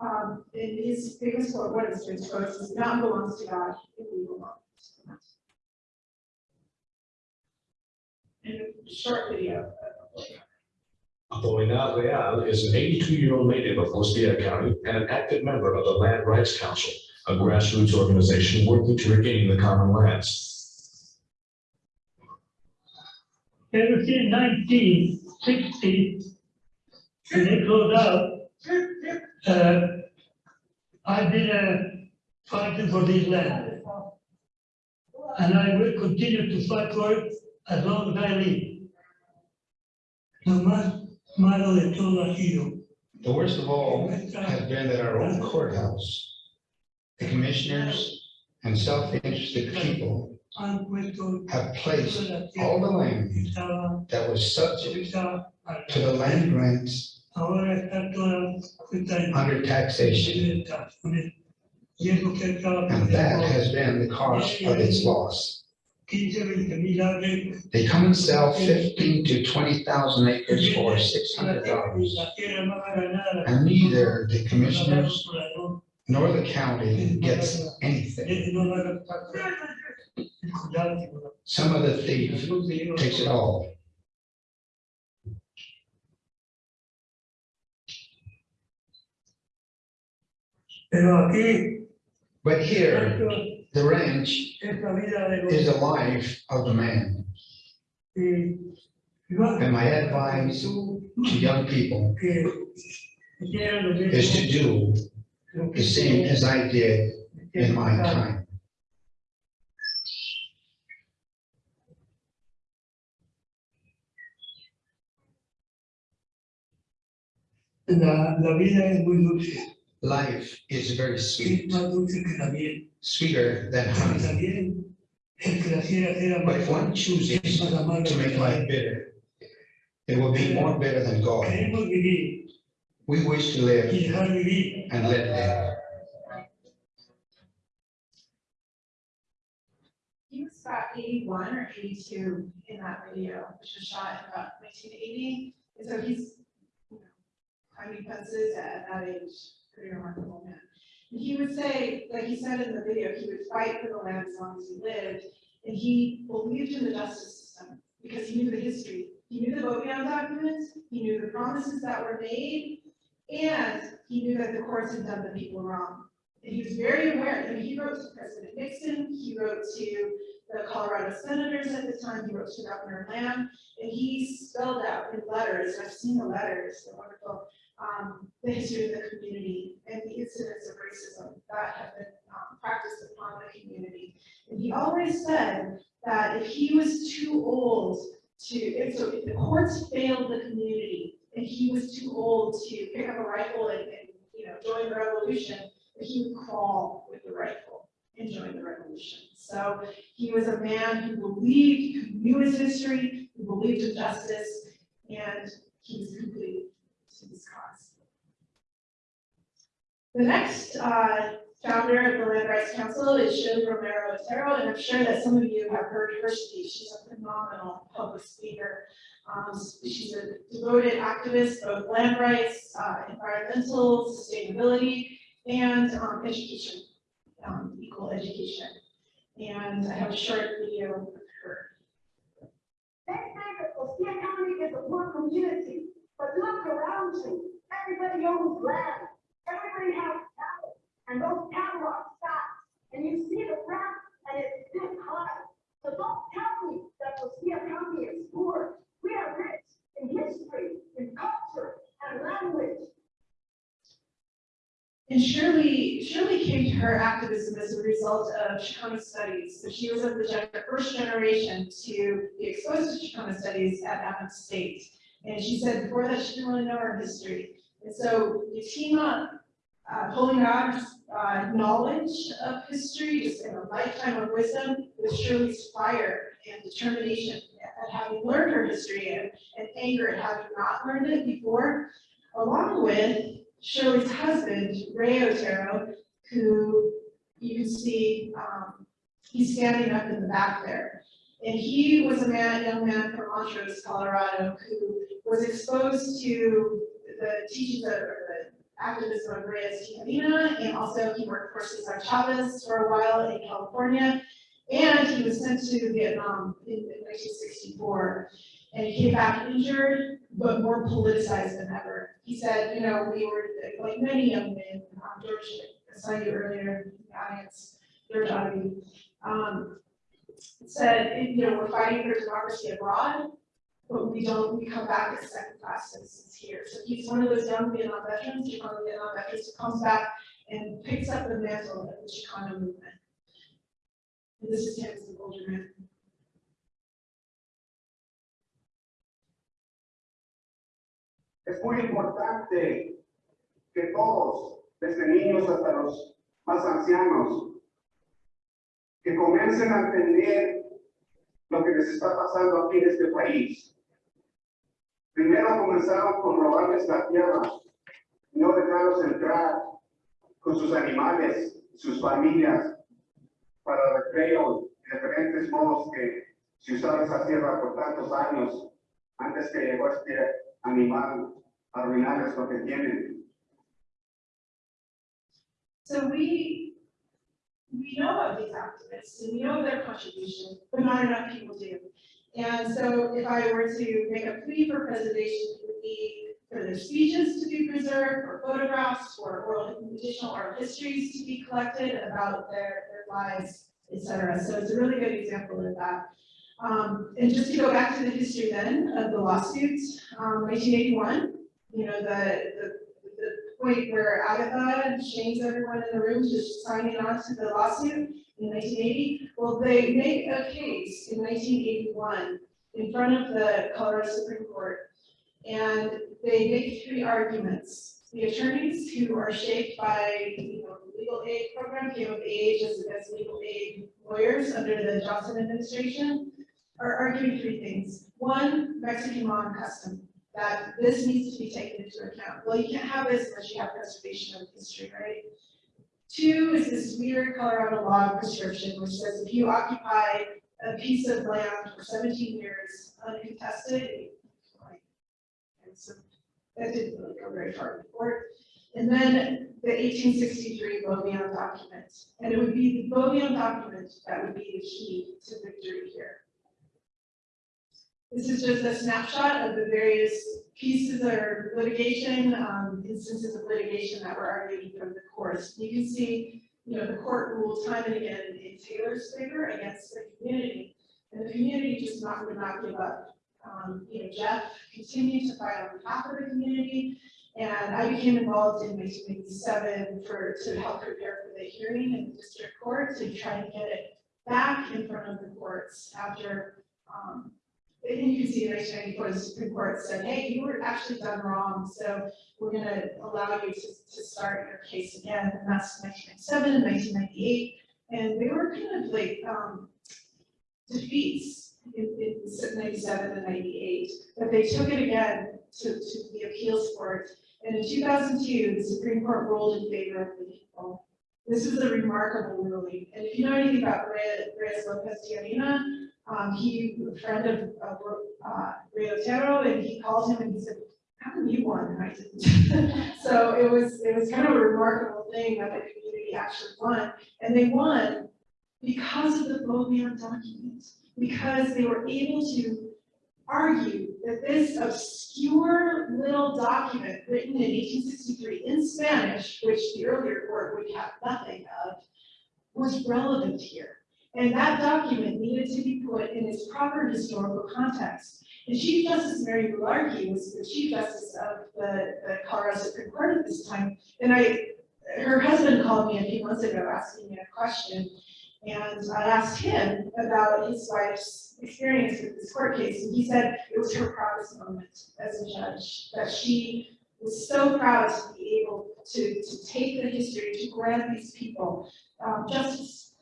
Um, and his famous quote, one of his famous quotes is, "Mountain belongs to God, and we belong to God." And a short video. Rael is an eighty-two-year-old native of Costilla County and an active member of the Land Rights Council, a grassroots organization working to regain the common lands. Nineteen sixty, when they closed out, uh, I've been, uh, fighting for this land. And I will continue to fight for it as long as I live. Malo de todo ha sido. The worst of all has been that our own courthouse, the commissioners and self-interested people have placed all the land that was subject to the land grants Ahora está toda under taxation. And that has been the cause of its loss. 15, 20 mil acres. They come and sell fifteen to twenty thousand acres for six hundred dollars. La tierra más ganada. And neither the commissioners nor the county gets anything. Some of the thief takes it all. Pero aquí, But here, the ranch es vida de is the life of the man. y yo- And my advice tú, to young people que quieran lo is to do lo que the same as I did in my time. La, la vida es muy dulce, Life is very sweet, más dulce que la miel. sweeter than Y honey. también el que la quiera hacer But if one amarga, chooses es más amarga to que make la life miel. bitter, it will be more bitter than gall. Queremos vivir We wish to y live dejar vivir. and let live. He was about eighty-one or eighty-two in that video, which was shot in about nineteen eighty. And so he's, you know, climbing fences at that age, pretty remarkable man. And he would say, like he said in the video, he would fight for the land as long as he lived. And he believed in the justice system because he knew the history. He knew the Beaubien documents, he knew the promises that were made, and he knew that the courts had done the people wrong. And he was very aware, mean, he wrote to President Nixon, he wrote to the Colorado senators at the time, he wrote to Governor Lamm, and he spelled out in letters, I've seen the letters, they're wonderful, um, the history of the community and the incidents of racism that have been, um, practiced upon the community. And he always said that if he was too old to, if so if the courts failed the community, and he was too old to pick up a rifle and, and, you know, join the revolution, he would crawl with the rifle. and join the revolution. So he was a man who believed, who knew his history, who believed in justice, and he was complete to this cause. The next uh, founder of the Land Rights Council is Shirley Romero Otero, and I'm sure that some of you have heard her speak. She's a phenomenal public speaker. Um, she's a devoted activist of land rights, uh, environmental, sustainability, and um, education, um, equal education. And I have a short video of her. That is a poor community, but look around you. Everybody owns land. Everybody has cattle. And those cattle are stocked. And you see the grass and it's this high. So don't tell me that Costilla County is poor. We are rich in history, in culture, and language. And Shirley, Shirley came to her activism as a result of Chicano studies. So she was of the first generation to be exposed to Chicano studies at Adams State. And she said before that, she didn't really know her history. And so you team up, uh, out, uh, knowledge of history, just in a lifetime of wisdom with Shirley's fire and determination at having learned her history and, and anger at having not learned it before, along with Shirley's husband, Ray Otero, who you can see, um, he's standing up in the back there. And he was a man, young man from Montrose, Colorado, who was exposed to the teachings of, of Reyes Tijerina, and also he worked for Cesar Chavez for a while in California. And he was sent to Vietnam in in nineteen sixty-four, and he came back injured, but more politicized than ever. He said, you know, we were, like many young men, um, George, saw you earlier in the audience, George Ottaby, um, said, you know, we're fighting for democracy abroad, but we don't, we come back as second-class citizens here. So he's one of those young Vietnam veterans, Chicano Vietnam veterans, who comes back and picks up the mantle of the Chicano movement. And this is him as an older man. Es muy importante que todos, desde niños hasta los más ancianos, que comiencen a entender lo que les está pasando aquí en este país. Primero comenzaron con robarles la tierra, no dejarlos entrar con sus animales, sus familias, para recreo y diferentes modos que se usaba esa tierra por tantos años antes que llegó este animal a arruinarles lo que tienen. So we, we know of these activists we know their contribution, but not enough people do. And so if I were to make a plea for preservation, it would be for their speeches to be preserved, for photographs, for oral, additional oral histories to be collected about their, their lives, et cetera. So it's a really good example of that. Um, and just to go back to the history then of the lawsuits, um, you know, the, the, the point where Agatha shames everyone in the room just signing on to the lawsuit in nineteen eighty. Well, they make a case in nineteen eighty-one in front of the Colorado Supreme Court. And they make three arguments. The attorneys who are shaped by, you know, the legal aid program came of age as, as legal aid lawyers under the Johnson administration are arguing three things. One, Mexican law and custom, that this needs to be taken into account. Well, you can't have this unless you have preservation of history, right? Two is this weird Colorado law prescription, which says if you occupy a piece of land for seventeen years uncontested, and so that didn't really go very far in court. And then the eighteen sixty-three Beaubien document, and it would be the Beaubien document that would be the key to victory here. This is just a snapshot of the various pieces or litigation, um, instances of litigation that were argued from the courts. You can see, you know, the court ruled time and again in Taylor's favor against the community. And the community just not, would not give up. Um, you know, Jeff continued to fight on behalf of the community. And I became involved in nineteen eighty-seven for, to help prepare for the hearing in the district court to try and get it back in front of the courts after, um, and you can see in nineteen ninety-four, the Supreme Court said, hey, you were actually done wrong, so we're gonna allow you to, to start your case again, and that's nineteen ninety-seven and nineteen ninety-eight. And they were kind of like, um, defeats in, in ninety-seven and ninety-eight, but they took it again to, to the appeals court. And in two thousand two, the Supreme Court ruled in favor of the people. This was a remarkable ruling, and if you know anything about Reyes Lopez Tijerina, um, he, a friend of, uh, Otero, and he called him and he said, how come you won and I didn't? So it was, it was kind of a remarkable thing that the community actually won, and they won because of the Beaubien document, because they were able to argue that this obscure little document written in eighteen sixty-three in Spanish, which the earlier court would have nothing of, was relevant here. And that document needed to be put in its proper historical context. And Chief Justice Mary Mullarkey was the Chief Justice of the, the Colorado Supreme Court at this time. And I, her husband called me a few months ago asking me a question. And I asked him about his wife's experience with this court case, and he said it was her proudest moment as a judge, that she was so proud to be able to, to take the history, to grant these people um, justice.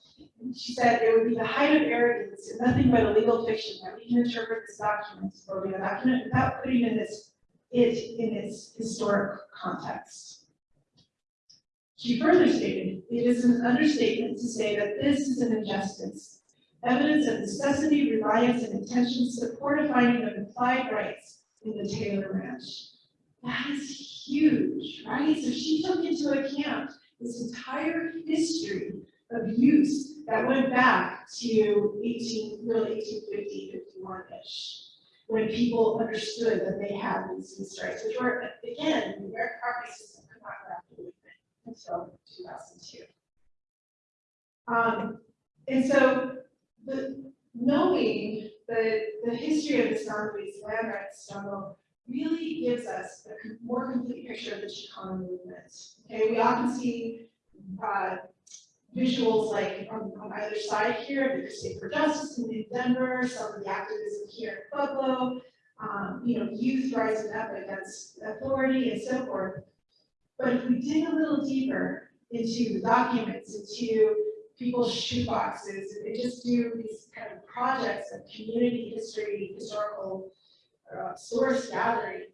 She said it would be the height of arrogance and nothing but a legal fiction that we can interpret this document, or the document, without putting in this, it in its historic context. She further stated, it is an understatement to say that this is an injustice. Evidence of necessity, reliance, and intention support a finding of implied rights in the Taylor Ranch. That is huge, right? So she took into account this entire history of use that went back to eighteen, really 1850, 51-ish, when people understood that they had these, these rights, which were, again, the American property system could not grapple until two thousand two. Um, and so the, knowing the, the history of the Luis land rights struggle really gives us a more complete picture of the Chicano movement. Okay, we often see, uh, visuals like on, on either side here, the Crusade for Justice in Denver, some of the activism here in Pueblo, um, you know, youth rising up against authority and so forth. But if we dig a little deeper into the documents, into people's shoeboxes, and just do these kind of projects of community history, historical uh, source gathering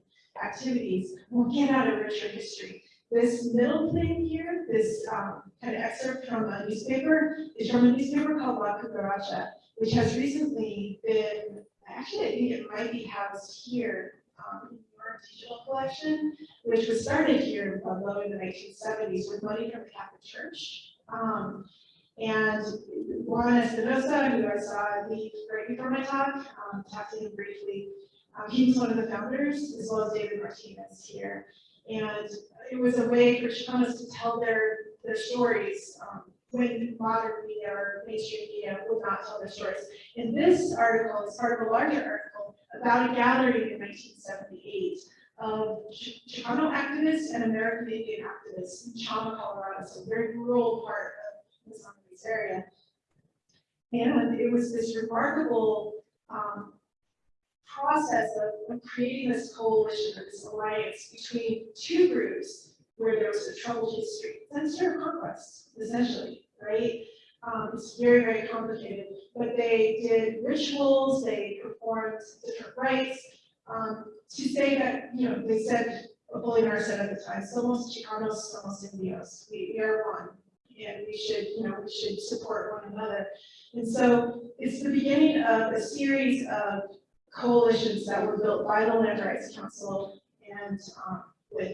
activities, we'll get out a richer history. This middle thing here, this um, kind of excerpt from a newspaper, is from a newspaper called La Cucaracha, which has recently been, actually, I think it might be housed here um, in your digital collection, which was started here in Pueblo in the nineteen seventies with money from the Catholic Church. Um, and Juan Espinosa, who I saw leave right before my talk, um, talked to him briefly. Um, he was one of the founders, as well as David Martinez here. And it was a way for Chicanos to tell their, their stories, um, when modern media or mainstream media would not tell their stories. And this article is part of a larger article about a gathering in nineteen seventy-eight of Ch- Chicano activists and American Indian activists in Chama, Colorado, so a very rural part of the San area. And it was this remarkable, um, process of, creating this coalition or this alliance between two groups where there was a troubled history, sort of conquest, essentially, right? Um, it's very, very complicated, but they did rituals, they performed different rites, um, to say that, you know, they said, Apolinar said at the time, somos Chicanos, somos Indios, we, we are one, and we should, you know, we should support one another. And so it's the beginning of a series of coalitions that were built by the Land Rights Council and, um, with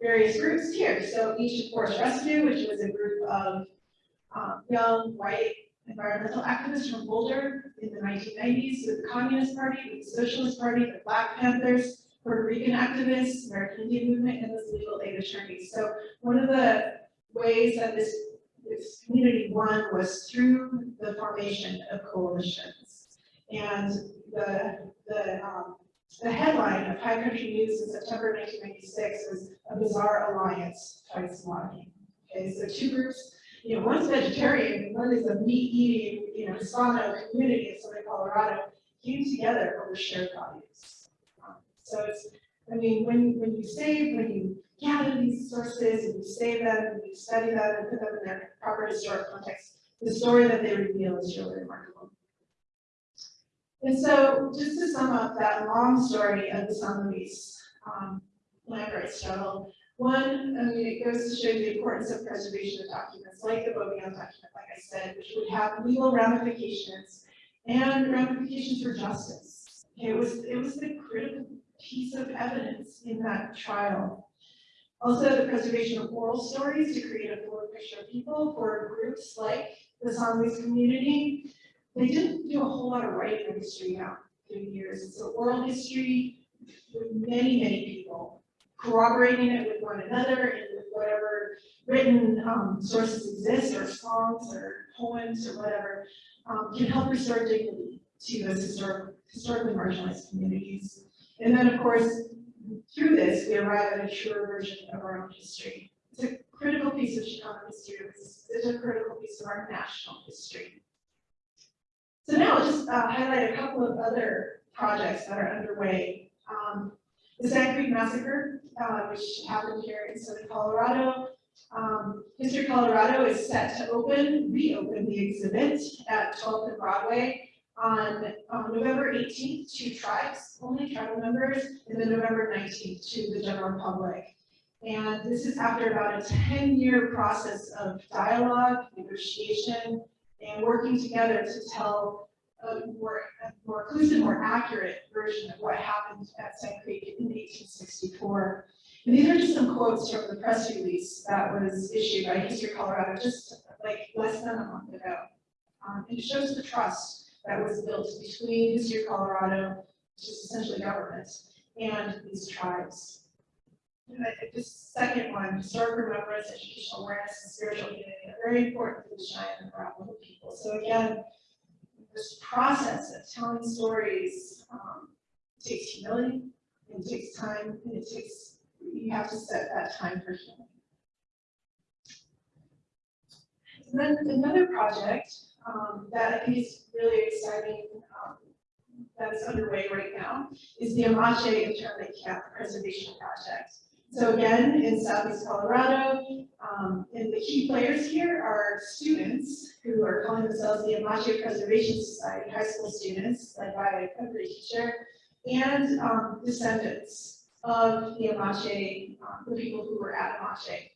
various groups here. So Ancient Forest Rescue, which was a group of, um, young, white environmental activists from Boulder in the nineteen nineties, with the Communist Party, with the Socialist Party, the Black Panthers, Puerto Rican activists, American Indian Movement, and the legal aid attorneys. So one of the ways that this, this community won was through the formation of coalitions. And the, the, um, the headline of High Country News in September nineteen ninety-six was a bizarre alliance fights logging. Okay, so two groups, you know, one's vegetarian, one is a meat-eating, you know, Hispano community in Southern Colorado, came together over shared values. Um, So it's, I mean, when, when you save, when you gather these sources and you save them, and you study them and put them in their proper historic context, the story that they reveal is really remarkable. And so, just to sum up that long story of the San Luis um, land rights struggle, one, I mean, it goes to show the importance of preservation of documents, like the Beaubien document, like I said, which would have legal ramifications and ramifications for justice. It was, it was the critical piece of evidence in that trial. Also, the preservation of oral stories to create a fuller picture of people for groups like the San Luis community. They didn't do a whole lot of writing history now through years. It's an oral history with many, many people corroborating it with one another and with whatever written um, sources exist or songs or poems or whatever um, can help restore dignity to those historic, historically marginalized communities. And then, of course, through this, we arrive at a truer version of our own history. It's a critical piece of Chicano history. It's a critical piece of our national history. So now I'll just uh, highlight a couple of other projects that are underway. Um, the Sand Creek Massacre, uh, which happened here in southern Colorado. Um, History Colorado is set to open, reopen the exhibit at 12th and Broadway on um, November 18th to tribes, only tribal members, and then November 19th to the general public. And this is after about a 10-year process of dialogue, negotiation, and working together to tell a more, a more inclusive, more accurate version of what happened at Sand Creek in 1864. And these are just some quotes from the press release that was issued by History Colorado just like less than a month ago. Um, it shows the trust that was built between History Colorado, which is essentially government, and these tribes. This second one, historic remembrance, educational awareness, and spiritual unity, are very important to the Cheyenne and Arapaho people. So again, this process of telling stories um, takes humility, and it takes time, and it takes, you have to set that time for healing. And then another project um, that I think is really exciting, um, that is underway right now, is the Amache Internment Camp Preservation Project. So again, in southeast Colorado, um, and the key players here are students who are calling themselves the Amache Preservation Society, high school students, led by a great teacher, and um, descendants of the Amache, um, the people who were at Amache.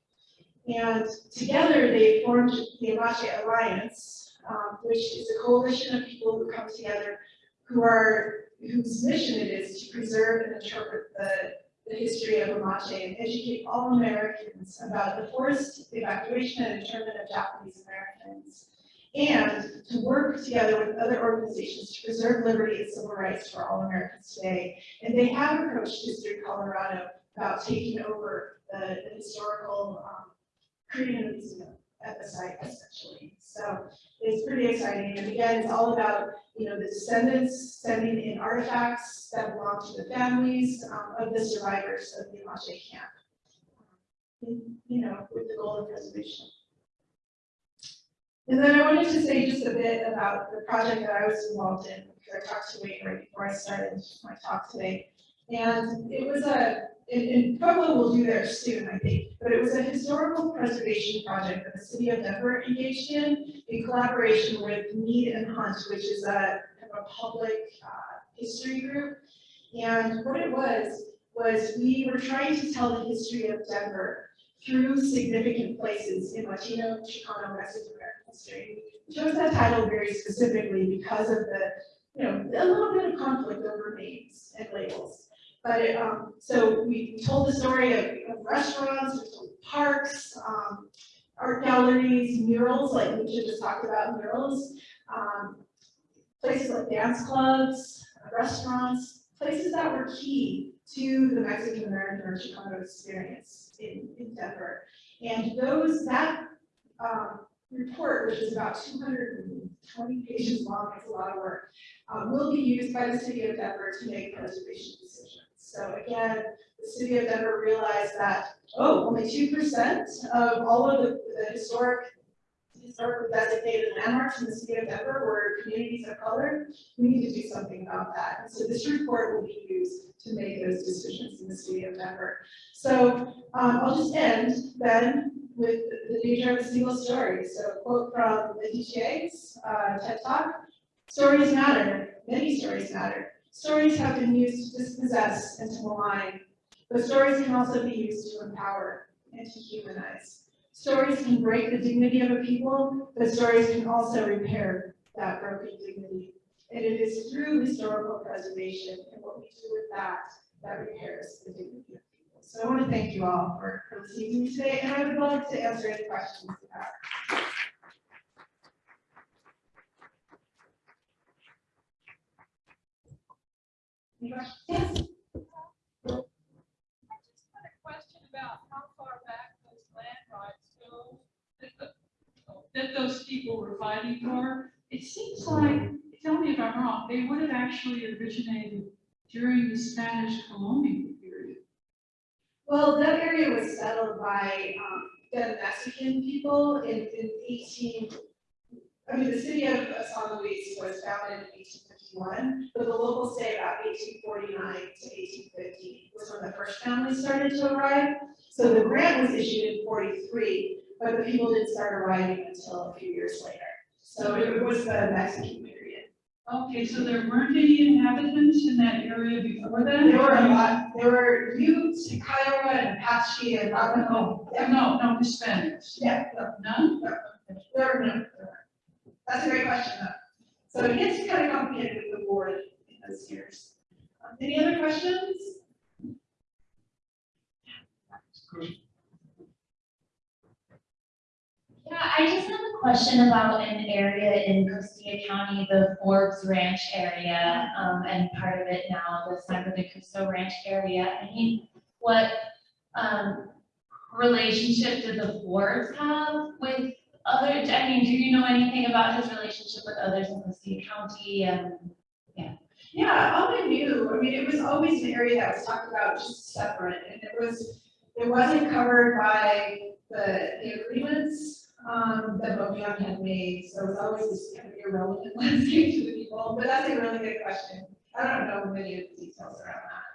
And together they formed the Amache Alliance, um, which is a coalition of people who come together who are, whose mission it is to preserve and interpret the the history of Amache and educate all Americans about the forced evacuation and internment of Japanese Americans. And to work together with other organizations to preserve liberty and civil rights for all Americans today. And they have approached History Colorado about taking over the, the historical, um, a museum at the site essentially. So it's pretty exciting. And again, it's all about you know, the descendants sending in artifacts that belong to the families um, of the survivors of the Amache camp. um, You know, with the goal of preservation. And then I wanted to say just a bit about the project that I was involved in, because I talked to Wayne right before I started my talk today. And it was a, and, and Pueblo will do that soon, I think, but it was a historical preservation project that the city of Denver engaged in in collaboration with Mead and Hunt, which is a, kind of a public uh, history group. And what it was, was we were trying to tell the history of Denver through significant places in Latino, Chicano, Mexican American history. We chose that title very specifically because of the, you know, a little bit of conflict over names and labels. But it, um, so we told the story of, of restaurants, we told parks, um, art galleries, murals, like we just talked about murals, um, places like dance clubs, restaurants, places that were key to the Mexican American or Chicano experience in, in Denver. And those, that, um, report, which is about two hundred and twenty pages long, it's a lot of work, um, will be used by the city of Denver to make preservation decisions. So again, the city of Denver realized that, oh, only two percent of all of the, the historic, designated landmarks in the city of Denver were communities of color. We need to do something about that. And so this report will be used to make those decisions in the city of Denver. So um, I'll just end then with the nature of a single story. So a quote from the Adichie's uh, TED Talk, stories matter, many stories matter. Stories have been used to dispossess and to malign, but stories can also be used to empower and to humanize. Stories can break the dignity of a people, but stories can also repair that broken dignity. And it is through historical preservation and what we do with that, that repairs the dignity of people. So I want to thank you all for, for listening to me today, and I would love to answer any questions you have. Any questions? Yes. I just had a question about how far back those land rights that those people were fighting for. It seems like, tell me if I'm wrong, they would have actually originated during the Spanish colonial period. Well, that area was settled by, um, the Mexican people in, in eighteen, I mean, the city of San Luis was founded in eighteen fifty-one, but the locals say about eighteen forty-nine to eighteen fifty was when the first families started to arrive. So the grant was issued in forty-three, but the people didn't start arriving until a few years later. So it was the Mexican period. Okay, so there weren't any inhabitants in that area before then? There were a lot, there were Utes, Kiowa, and Apache, and Navajo. No, no, no Hispanics. Yeah, no, None? There are no, that's a great question though. So it gets kind of complicated with the board in those years. Um, Any other questions? Yeah, I just have a question about an area in Costilla County, the Forbes Ranch area, um, and part of it now, the San Francisco Ranch area. I mean, what, um, relationship did the Forbes have with other, I mean, do you know anything about his relationship with others in Costilla County and? Yeah, all I knew, I mean, it was always an area that was talked about just separate and it was, it wasn't covered by the, the agreements um, that Mogollon had made, so it was always this kind of irrelevant landscape to the people, but that's a really good question. I don't know many of the details around that.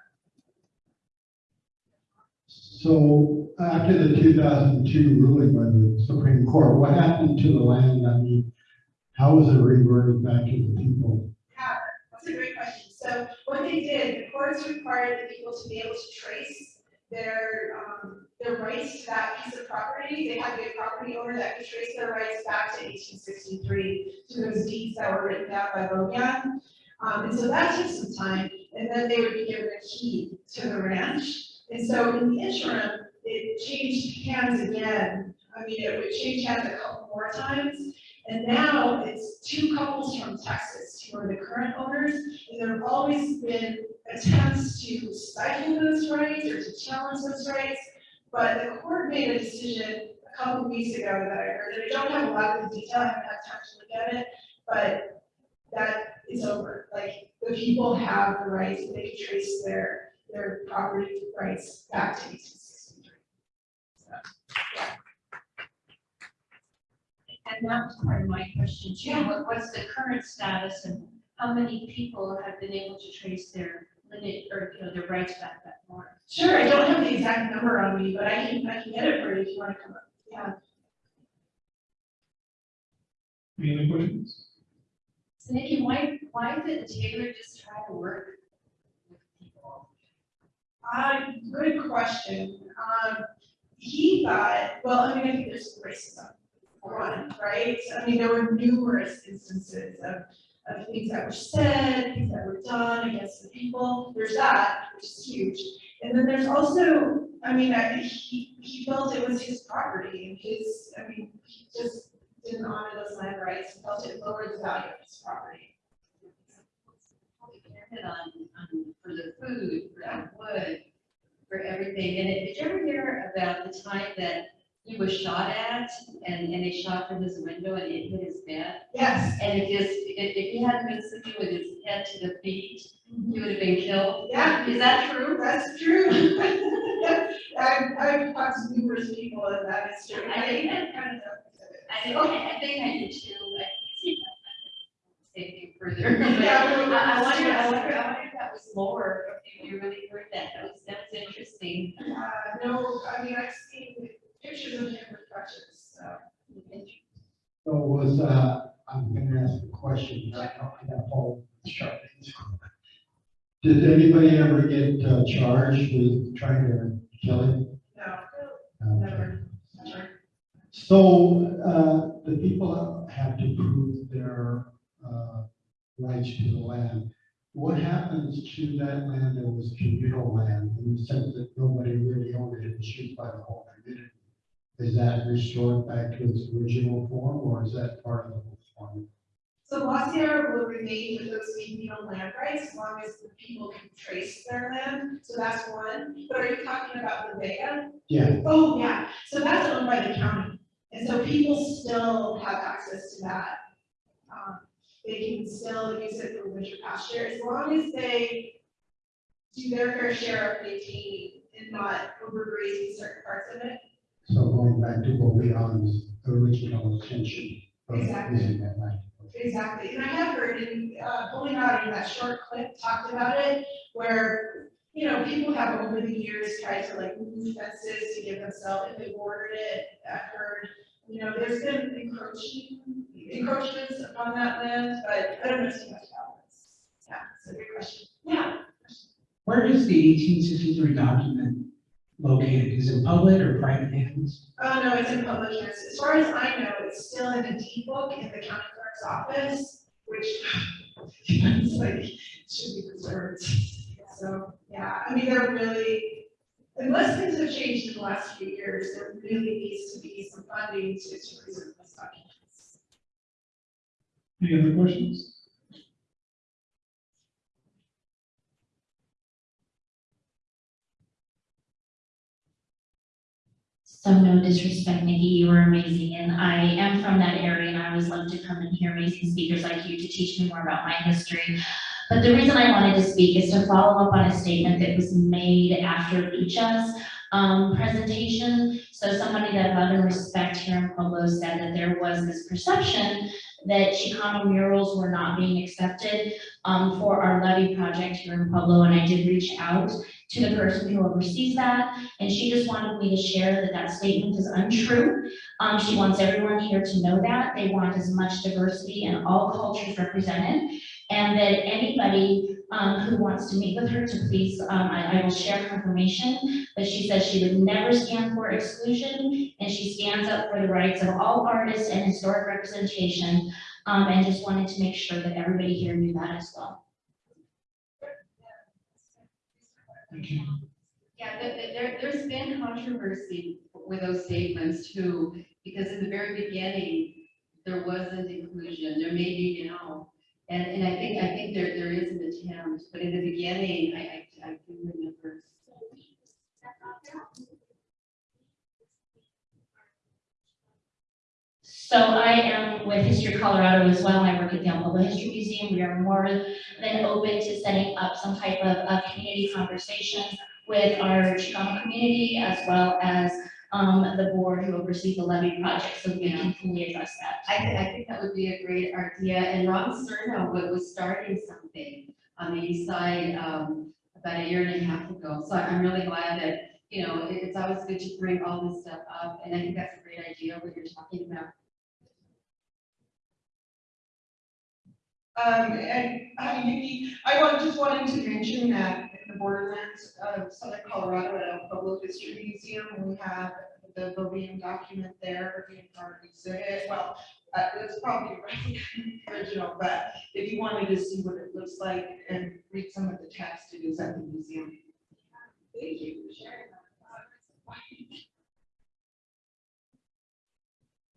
So after the two thousand two ruling by the Supreme Court, what happened to the land? I mean, how was it reverted back to the people? Yeah, that's a great question. So what they did, the courts required the people to be able to trace their, um, their rights to that piece of property. They had to be a property owner that could trace their rights back to eighteen sixty-three to those deeds that were written down by Bogan. Um, and so that took some time, and then they would be given a key to the ranch. And so in the interim, it changed hands again. I mean, it would change hands a couple more times. And now it's two couples from Texas who are the current owners. And there have always been attempts to stifle those rights or to challenge those rights. But the court made a decision a couple weeks ago that I heard, and I don't have a lot of the detail, I haven't had time to look at it, but that is over. Like, the people have the rights, they can trace their, their property rights back to eighteen sixty-three. And that was part of my question too. What, what's the current status and how many people have been able to trace their limit or, you know, their rights back that far? Sure, I don't have the exact number on me, but I can, I can get it for you if you wanna come up, yeah. Any other questions? So Nikki, why, why did Taylor just try to work with people? Uh, good question. Um, he thought, well, I mean, I think there's racism, one, right? I mean, there were numerous instances of, of things that were said, things that were done against the people. There's that, which is huge. And then there's also, I mean, I, he, he felt it was his property and his, I mean, he just didn't honor those land rights, and felt it lowered the value of his property. On, on, for the food, for the wood, for everything. And did you ever hear about the time that he was shot at and, and they shot from his window and it hit his bed? Yes, And it just, if, if he hadn't been sitting with his head to the feet, mm-hmm. he would have been killed. Yeah. Is that true? That's true. I've, I've talked to numerous people and that is true. I think that kind of. I think, I think I did too, I further. Yeah, I I wonder, I wonder, if that was lower, if you really heard that, that was, interesting. Uh, no, I mean, I've seen pictures of him with crutches, so. So was, uh, I'm gonna ask a question, I don't. Did anybody ever get uh, charged with trying to kill him? No, Okay. never, never. So, uh, the people have to prove their, uh, rights to the land. What happens to that land that was communal land in the sense that nobody really owned it, it was used by the whole community? Is that restored back to its original form, or is that part of the whole form? So La Sierra will remain with those communal land rights as long as the people can trace their land, so that's one. But are you talking about the Vega? Yeah, Oh, yeah, so that's owned by the county, and so people still have access to that. They can still use it for winter pasture, as long as they do their fair share of maintaining and not overgrazing certain parts of it. so going back to what Leon's original intention of Exactly. using that land. Exactly, and I have heard in, uh, pulling out in that short clip, talked about it, where, you know, people have over the years tried to like move fences to give themselves, if they bordered it, I heard, you know, there's been encroaching, encroachments upon that land, but I don't know too much about this. Yeah, it's a good question. Yeah. Where is the eighteen sixty-three document located? Is it public or private hands? Oh, no, it's in public hands. As far as I know, it's still in the deed book in the county clerk's office, which it's like, should be preserved. So, yeah, I mean, there really, unless things have changed in the last few years, there really needs to be some funding to, to preserve this documents. Any other questions? So no disrespect, Nikki, you were amazing, and I am from that area, and I always love to come and hear amazing speakers like you to teach me more about my history. But the reason I wanted to speak is to follow up on a statement that was made after Lucha's um, presentation. So somebody that love and respect here in Pueblo said that there was this perception that Chicano murals were not being accepted um, for our levee project here in Pueblo, and I did reach out to the person who oversees that, and she just wanted me to share that that statement is untrue. Um, she wants everyone here to know that. They want as much diversity and all cultures represented. And that anybody, um, who wants to meet with her to please, um, I, I will share information. But she says she would never stand for exclusion, and she stands up for the rights of all artists and historic representation. Um, and just wanted to make sure that everybody here knew that as well. Thank you. Yeah, there, there, there's been controversy with those statements too, because in the very beginning, there wasn't inclusion, there may be now. And, and I think, I think there, there is an attempt, but in the beginning, I, I, I do remember. So I am with History Colorado as well. I work at the El History Museum. We are more than open to setting up some type of, community conversation with our Chicano community as well as, um, the board who oversees the levee project, so we can fully address that. I, thi- I think that would be a great idea, and Ron wa- was starting something on the east side, um, about a year and a half ago, so I'm really glad that, you know, it- it's always good to bring all this stuff up, and I think that's a great idea, what you're talking about. Um, and, hi, Nikki, I want, just wanted to mention that in the borderlands of southern Colorado at El Pueblo History Museum, we have the Beaubien document there, being part of the exhibit, well, uh, it's probably original, but if you wanted to see what it looks like and read some of the text, it is at the museum. Thank you for sharing that.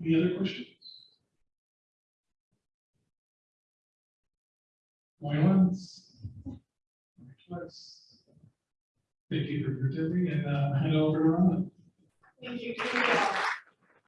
Any other questions? Twice. Thank you for presenting and, uh, hand over to Ron. Thank you.